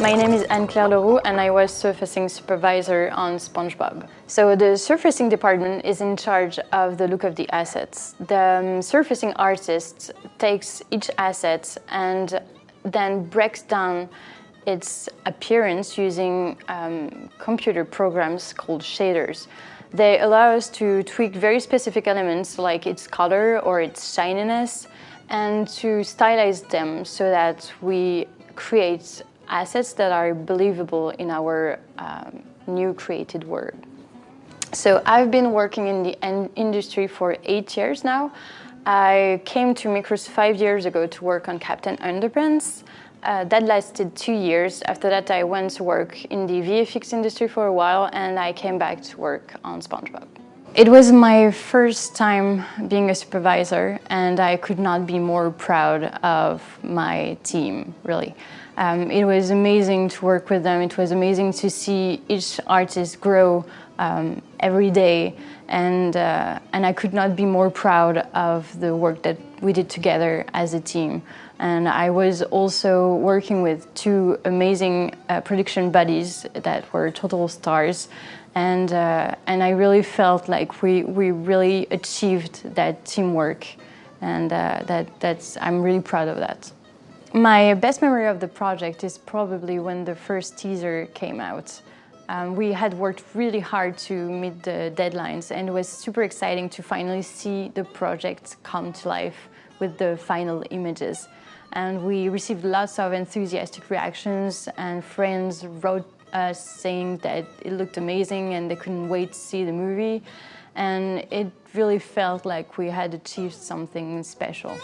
My name is Anne-Claire Leroux and I was surfacing supervisor on SpongeBob. So the surfacing department is in charge of the look of the assets. The um, surfacing artist takes each asset and then breaks down its appearance using um, computer programs called shaders. They allow us to tweak very specific elements like its color or its shininess and to stylize them so that we create assets that are believable in our um, new created world. So I've been working in the industry for eight years now. I came to Mikros five years ago to work on Captain Underpants. Uh, that lasted two years. After that, I went to work in the VFX industry for a while and I came back to work on SpongeBob. It was my first time being a supervisor and I could not be more proud of my team, really. Um, it was amazing to work with them. It was amazing to see each artist grow um, every day and, uh, and I could not be more proud of the work that we did together as a team. And I was also working with two amazing uh, production buddies that were total stars. And, uh, and I really felt like we, we really achieved that teamwork. And uh, that, that's, I'm really proud of that. My best memory of the project is probably when the first teaser came out. Um, we had worked really hard to meet the deadlines and it was super exciting to finally see the project come to life with the final images. And we received lots of enthusiastic reactions and friends wrote us saying that it looked amazing and they couldn't wait to see the movie. And it really felt like we had achieved something special.